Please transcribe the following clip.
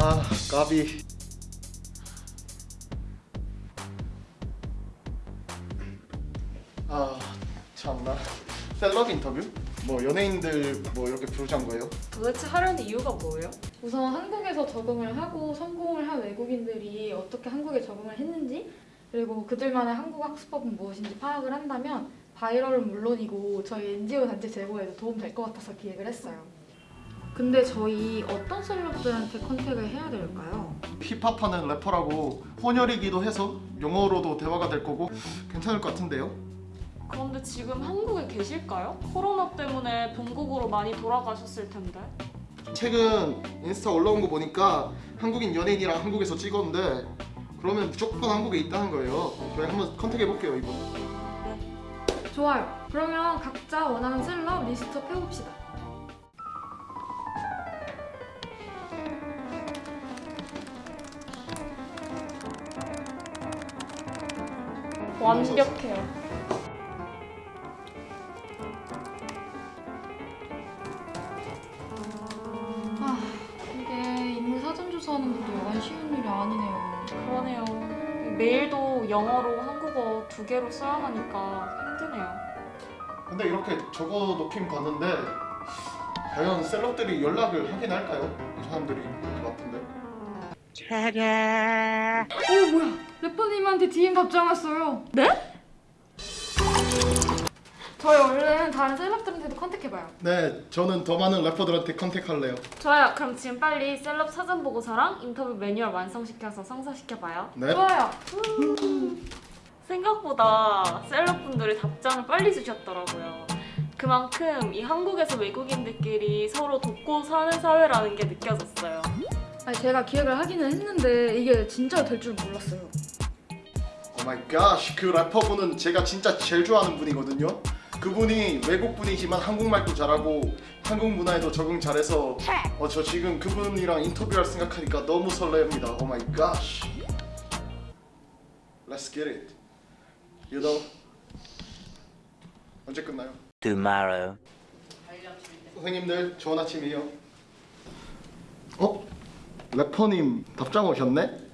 아 까비 아 참나 셀럽 인터뷰? 뭐 연예인들 뭐 이렇게 부르자는 거예요? 도대체 하려는 이유가 뭐예요? 우선 한국에서 적응을 하고 성공을 한 외국인들이 어떻게 한국에 적응을 했는지 그리고 그들만의 한국 학습법은 무엇인지 파악을 한다면 바이럴은 물론이고 저희 NGO 단체 제보에도 도움 될 것 같아서 기획을 했어요. 근데 저희 어떤 celeb들한테 contact를 해야 될까요? 힙합하는 래퍼라고 혼혈이기도 해서 영어로도 대화가 될 거고 괜찮을 것 같은데요? 그런데 지금 한국에 계실까요? 코로나 때문에 본국으로 많이 돌아가셨을 텐데. 최근 인스타 올라온 거 보니까 한국인 연예인이랑 한국에서 찍었는데 그러면 무조건 한국에 있다는 거예요 저희 한번 contact해 볼게요 이거 좋아요. 그러면 각자 원하는 celeb list up 해봅시다. 완벽해요. 아, 이게 인물 사전 조사하는 것도 여간 쉬운 일이 아니네요. 그러네요. 메일도 영어로 한국어 두 개로 써야 하니까 힘드네요. 근데 이렇게 적어 놓긴 봤는데 과연 셀럽들이 연락을 하긴 할까요? 이 사람들이 것 같은데 어 뭐야? 래퍼님한테 DM 답장 왔어요. 네? 저희 얼른 다른 셀럽들한테도 컨택해봐요. 네 저는 더 많은 래퍼들한테 컨택할래요 좋아요. 그럼 지금 빨리 셀럽 사전 보고서랑 인터뷰 매뉴얼 완성시켜서 성사시켜봐요. 네 좋아요. 생각보다 셀럽분들이 답장을 빨리 주셨더라고요. 그만큼 이 한국에서 외국인들끼리 서로 돕고 사는 사회라는 게 느껴졌어요. 아니 제가 기획을 하기는 했는데 이게 진짜 될 줄 몰랐어요. Oh my God, 그 래퍼분은 제가 진짜 제일 좋아하는 분이거든요. 그분이 외국 분이지만 한국말도 잘하고 한국 문화에도 적응 잘해서 어, 저 지금 그분이랑 인터뷰할 생각하니까 너무 설레입니다. Oh my God. Let's get it. You know. 언제 끝나요? tomorrow. 선생님들 좋은 아침이에요. 어? 래퍼님 답장 오셨네?